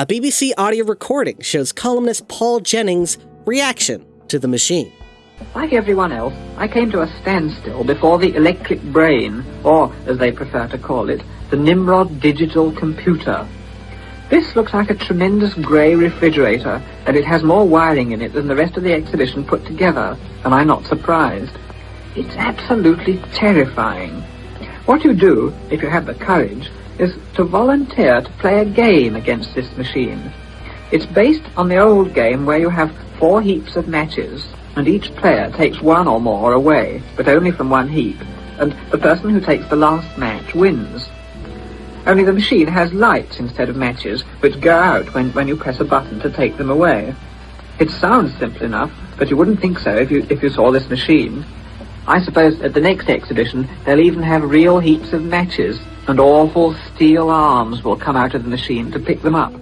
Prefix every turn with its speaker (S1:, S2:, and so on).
S1: A BBC audio recording shows columnist Paul Jennings' reaction to the machine.
S2: Like everyone else, I came to a standstill before the electric brain, or, as they prefer to call it, the Nimrod digital computer. This looks like a tremendous grey refrigerator, and it has more wiring in it than the rest of the exhibition put together, and I'm not surprised. It's absolutely terrifying. What you do, if you have the courage, is to volunteer to play a game against this machine. It's based on the old game where you have four heaps of matches, and each player takes one or more away, but only from one heap, and the person who takes the last match wins. Only the machine has lights instead of matches, which go out when, when you press a button to take them away. It sounds simple enough, but you wouldn't think so if you, if you saw this machine. I suppose at the next exhibition they'll even have real heaps of matches, and awful steel arms will come out of the machine to pick them up.